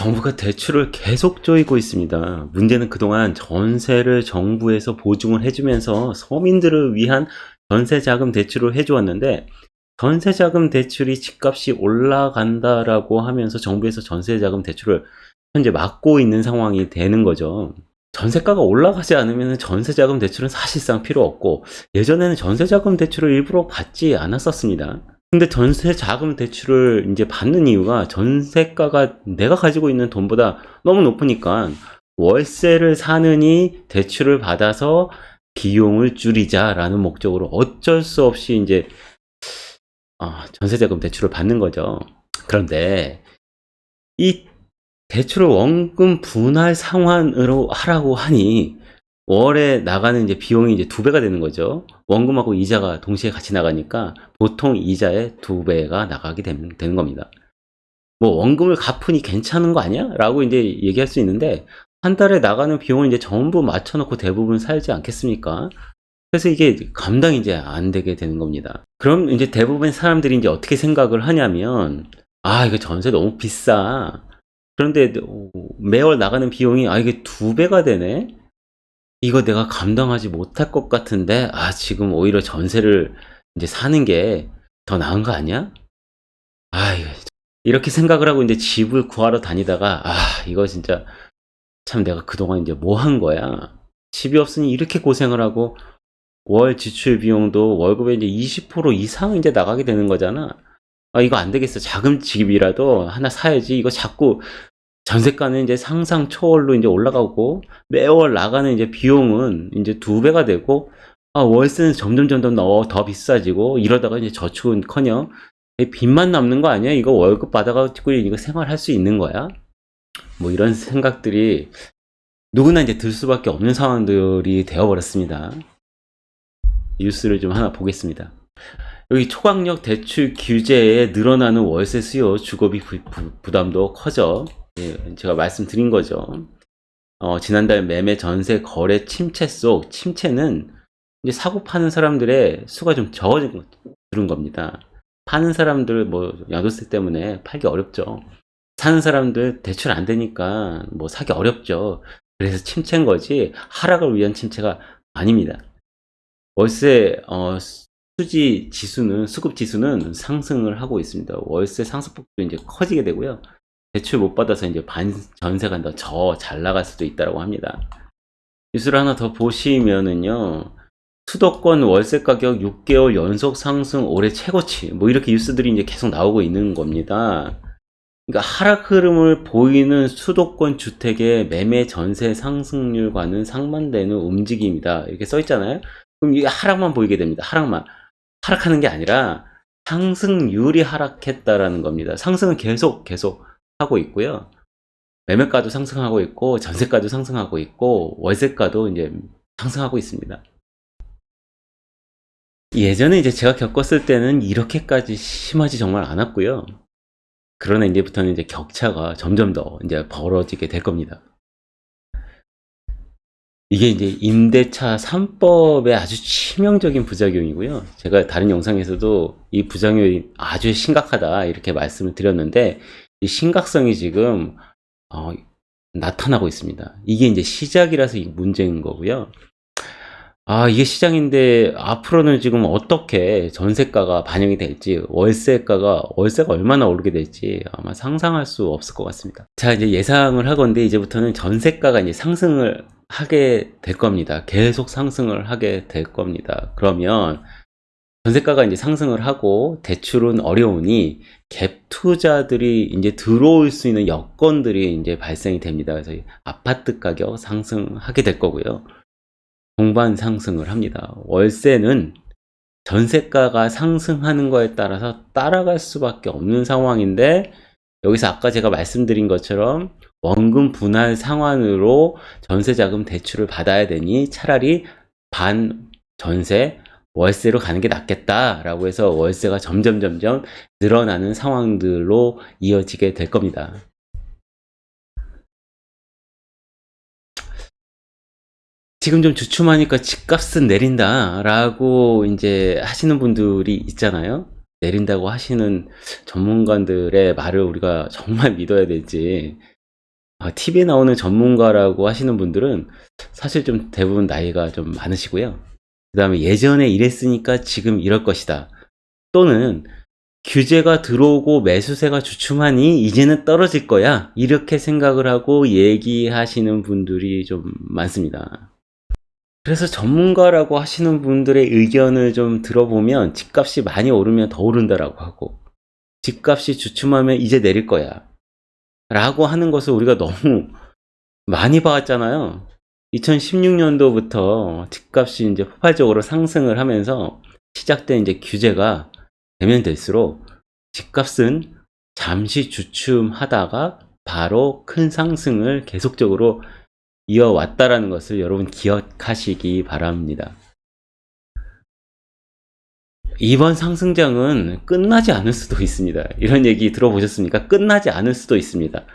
정부가 대출을 계속 조이고 있습니다. 문제는 그동안 전세를 정부에서 보증을 해주면서 서민들을 위한 전세자금 대출을 해주었는데 전세자금 대출이 집값이 올라간다라고 하면서 정부에서 전세자금 대출을 현재 막고 있는 상황이 되는 거죠. 전세가가 올라가지 않으면 전세자금 대출은 사실상 필요 없고 예전에는 전세자금 대출을 일부러 받지 않았었습니다. 근데 전세 자금 대출을 이제 받는 이유가 전세가가 내가 가지고 있는 돈보다 너무 높으니까 월세를 사느니 대출을 받아서 비용을 줄이자라는 목적으로 어쩔 수 없이 이제 아, 전세자금 대출을 받는 거죠. 그런데 이 대출을 원금 분할 상환으로 하라고 하니 월에 나가는 이제 비용이 이제 두 배가 되는 거죠. 원금하고 이자가 동시에 같이 나가니까 보통 이자의 두 배가 나가게 되는, 되는 겁니다. 뭐 원금을 갚으니 괜찮은 거 아니야? 라고 이제 얘기할 수 있는데 한 달에 나가는 비용을 이제 전부 맞춰놓고 대부분 살지 않겠습니까? 그래서 이게 감당이 이제 안 되게 되는 겁니다. 그럼 이제 대부분 사람들이 이제 어떻게 생각을 하냐면 아 이거 전세 너무 비싸. 그런데 매월 나가는 비용이 아 이게 두 배가 되네. 이거 내가 감당하지 못할 것 같은데 아 지금 오히려 전세를 이제 사는 게 더 나은 거 아니야? 아 이렇게 생각을 하고 이제 집을 구하러 다니다가 아 이거 진짜 참 내가 그동안 이제 뭐 한 거야? 집이 없으니 이렇게 고생을 하고 월 지출 비용도 월급의 이제 20% 이상 이제 나가게 되는 거잖아. 아 이거 안 되겠어. 작은 집이라도 하나 사야지. 이거 자꾸 전세가는 이제 상상 초월로 이제 올라가고 매월 나가는 이제 비용은 이제 두 배가 되고 아, 월세는 점점 점점 더, 더 비싸지고 이러다가 이제 저축은커녕 빚만 남는 거 아니야? 이거 월급 받아가지고 이거 생활할 수 있는 거야? 뭐 이런 생각들이 누구나 이제 들 수밖에 없는 상황들이 되어버렸습니다. 뉴스를 좀 하나 보겠습니다. 여기 초강력 대출 규제에 늘어나는 월세 수요, 주거비 부, 부 담도 커져 예, 제가 말씀드린 거죠. 어, 지난달 매매 전세 거래 침체 속 침체는 이제 사고 파는 사람들의 수가 좀 적어진 는 겁니다. 파는 사람들 뭐 양도세 때문에 팔기 어렵죠. 사는 사람들 대출 안 되니까 뭐 사기 어렵죠. 그래서 침체인 거지 하락을 위한 침체가 아닙니다. 월세 어, 수지 지수는 수급 지수는 상승을 하고 있습니다. 월세 상승폭도 이제 커지게 되고요. 대출 못 받아서 이제 반 전세가 더잘 나갈 수도 있다고 합니다. 뉴스를 하나 더 보시면은요. 수도권 월세 가격 6개월 연속 상승 올해 최고치 뭐 이렇게 뉴스들이 이제 계속 나오고 있는 겁니다. 그러니까 하락 흐름을 보이는 수도권 주택의 매매 전세 상승률과는 상반되는 움직임이다. 이렇게 써 있잖아요. 그럼 이게 하락만 보이게 됩니다. 하락만. 하락하는 게 아니라 상승률이 하락했다라는 겁니다. 상승은 계속 계속 하고 있고요. 매매가도 상승하고 있고 전세가도 상승하고 있고 월세가도 이제 상승하고 있습니다. 예전에 이제 제가 겪었을 때는 이렇게까지 심하지 정말 않았고요. 그러나 이제부터는 이제 격차가 점점 더 이제 벌어지게 될 겁니다. 이게 이제 임대차 3법의 아주 치명적인 부작용이고요. 제가 다른 영상에서도 이 부작용이 아주 심각하다 이렇게 말씀을 드렸는데 이 심각성이 지금 어, 나타나고 있습니다. 이게 이제 시작이라서 문제인 거고요. 아, 이게 시장인데 앞으로는 지금 어떻게 전세가가 반영이 될지, 월세가가, 월세가 얼마나 오르게 될지 아마 상상할 수 없을 것 같습니다. 자, 이제 예상을 하건데 이제부터는 전세가가 이제 상승을 하게 될 겁니다. 계속 상승을 하게 될 겁니다. 그러면 전세가가 이제 상승을 하고 대출은 어려우니 갭 투자들이 이제 들어올 수 있는 여건들이 이제 발생이 됩니다. 그래서 아파트 가격 상승하게 될 거고요. 동반 상승을 합니다. 월세는 전세가가 상승하는 거에 따라서 따라갈 수밖에 없는 상황인데 여기서 아까 제가 말씀드린 것처럼 원금 분할 상환으로 전세자금 대출을 받아야 되니 차라리 반 전세 월세로 가는 게 낫겠다라고 해서 월세가 점점 점점 늘어나는 상황들로 이어지게 될 겁니다. 지금 좀 주춤하니까 집값은 내린다 라고 이제 하시는 분들이 있잖아요. 내린다고 하시는 전문가들의 말을 우리가 정말 믿어야 될지 TV에 나오는 전문가라고 하시는 분들은 사실 좀 대부분 나이가 좀 많으시고요. 그 다음에 예전에 이랬으니까 지금 이럴 것이다. 또는 규제가 들어오고 매수세가 주춤하니 이제는 떨어질 거야. 이렇게 생각을 하고 얘기하시는 분들이 좀 많습니다. 그래서 전문가라고 하시는 분들의 의견을 좀 들어보면 집값이 많이 오르면 더 오른다라고 하고 집값이 주춤하면 이제 내릴 거야. 라고 하는 것을 우리가 너무 많이 봐왔잖아요. 2016년도부터 집값이 이제 폭발적으로 상승을 하면서 시작된 이제 규제가 되면 될수록 집값은 잠시 주춤하다가 바로 큰 상승을 계속적으로 이어왔다라는 것을 여러분 기억하시기 바랍니다. 이번 상승장은 끝나지 않을 수도 있습니다. 이런 얘기 들어보셨습니까? 끝나지 않을 수도 있습니다.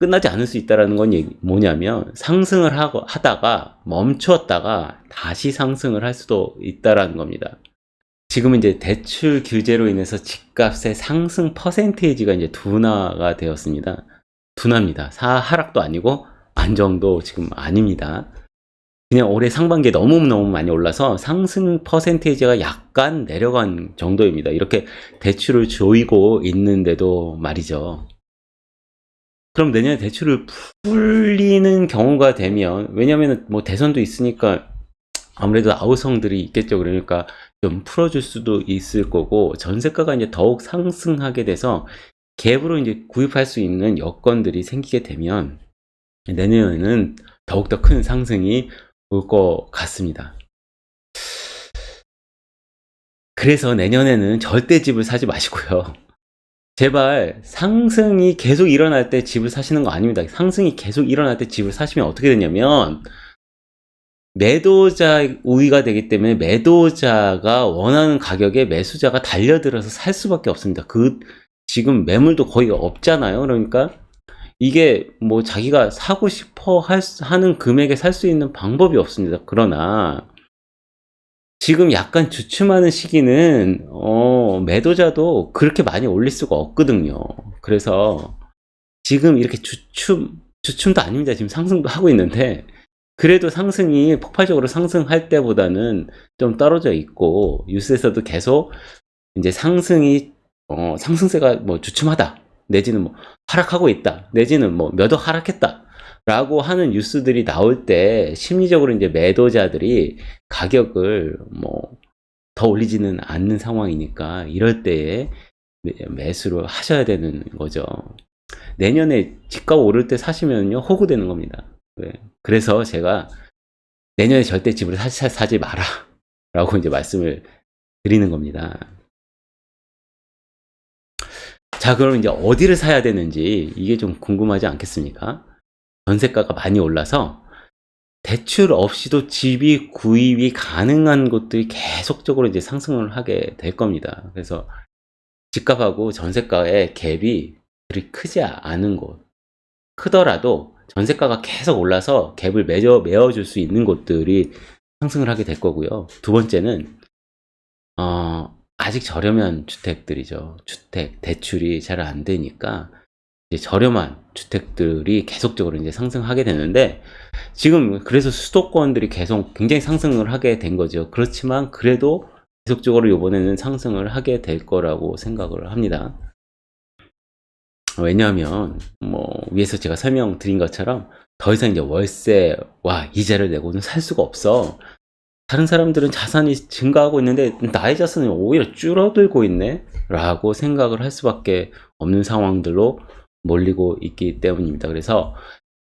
끝나지 않을 수 있다는 건 뭐냐면 상승을 하고, 하다가 멈추었다가 다시 상승을 할 수도 있다는 겁니다. 지금은 이제 대출 규제로 인해서 집값의 상승 퍼센테이지가 이제 둔화가 되었습니다. 둔화입니다. 사 하락도 아니고 안정도 지금 아닙니다. 그냥 올해 상반기에 너무너무 많이 올라서 상승 퍼센테이지가 약간 내려간 정도입니다. 이렇게 대출을 조이고 있는데도 말이죠. 그럼 내년에 대출을 풀리는 경우가 되면 왜냐하면 뭐 대선도 있으니까 아무래도 아우성들이 있겠죠. 그러니까 좀 풀어줄 수도 있을 거고 전세가가 이제 더욱 상승하게 돼서 갭으로 이제 구입할 수 있는 여건들이 생기게 되면 내년에는 더욱더 큰 상승이 올 것 같습니다. 그래서 내년에는 절대 집을 사지 마시고요. 제발 상승이 계속 일어날 때 집을 사시는 거 아닙니다. 상승이 계속 일어날 때 집을 사시면 어떻게 되냐면 매도자 우위가 되기 때문에 매도자가 원하는 가격에 매수자가 달려들어서 살 수밖에 없습니다. 그 지금 매물도 거의 없잖아요. 그러니까 이게 뭐 자기가 사고 싶어 할, 하는 금액에 살 수 있는 방법이 없습니다. 그러나 지금 약간 주춤하는 시기는 어, 매도자도 그렇게 많이 올릴 수가 없거든요. 그래서 지금 이렇게 주춤 주춤도 아닙니다. 지금 상승도 하고 있는데 그래도 상승이 폭발적으로 상승할 때보다는 좀 떨어져 있고 뉴스에서도 계속 이제 상승이 어, 상승세가 뭐 주춤하다 내지는 뭐 하락하고 있다 내지는 뭐 몇 억 하락했다 라고 하는 뉴스들이 나올 때 심리적으로 이제 매도자들이 가격을 뭐 더 올리지는 않는 상황이니까 이럴 때에 매수를 하셔야 되는 거죠. 내년에 집값 오를 때 사시면요 호구되는 겁니다. 네. 그래서 제가 내년에 절대 집을 사, 사 지 마라 라고 이제 말씀을 드리는 겁니다. 자 그럼 이제 어디를 사야 되는지 이게 좀 궁금하지 않겠습니까? 전세가가 많이 올라서 대출 없이도 집이 구입이 가능한 곳들이 계속적으로 이제 상승을 하게 될 겁니다. 그래서 집값하고 전세가의 갭이 그리 크지 않은 곳 크더라도 전세가가 계속 올라서 갭을 매어, 메어줄 수 있는 곳들이 상승을 하게 될 거고요. 두 번째는 어, 아직 저렴한 주택들이죠. 주택 대출이 잘 안 되니까 저렴한 주택들이 계속적으로 이제 상승하게 되는데 지금 그래서 수도권들이 계속 굉장히 상승을 하게 된 거죠. 그렇지만 그래도 계속적으로 이번에는 상승을 하게 될 거라고 생각을 합니다. 왜냐하면 뭐 위에서 제가 설명드린 것처럼 더 이상 이제 월세와 이자를 내고는 살 수가 없어. 다른 사람들은 자산이 증가하고 있는데 나의 자산이 오히려 줄어들고 있네 라고 생각을 할 수밖에 없는 상황들로 몰리고 있기 때문입니다. 그래서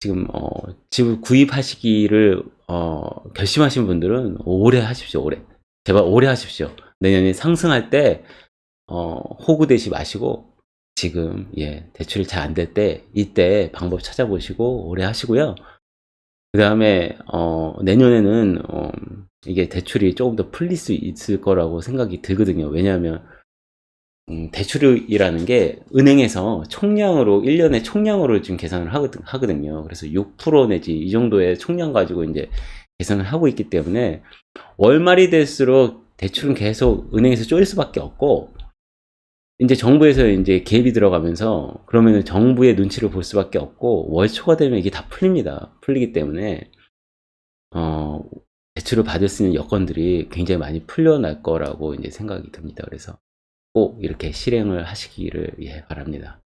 지금 어, 집을 구입하시기를 어, 결심하신 분들은 오래 하십시오. 오래 제발 오래 하십시오. 내년에 상승할 때 어, 호구되지 마시고 지금 예 대출이 잘 안 될 때 이때 방법 찾아보시고 오래 하시고요. 그 다음에 어, 내년에는 어, 이게 대출이 조금 더 풀릴 수 있을 거라고 생각이 들거든요. 왜냐하면 음, 대출이라는 게 은행에서 총량으로 1년에 총량으로 지금 계산을 하거든, 요 그래서 6% 내지 이 정도의 총량 가지고 이제 계산을 하고 있기 때문에 월말이 될수록 대출은 계속 은행에서 쪼일 수밖에 없고 이제 정부에서 이제 개입이 들어가면서 그러면은 정부의 눈치를 볼 수밖에 없고 월초가 되면 이게 다 풀립니다. 풀리기 때문에 어, 대출을 받을 수 있는 여건들이 굉장히 많이 풀려날 거라고 이제 생각이 듭니다. 그래서 꼭 이렇게 실행을 하시기를 예, 바랍니다.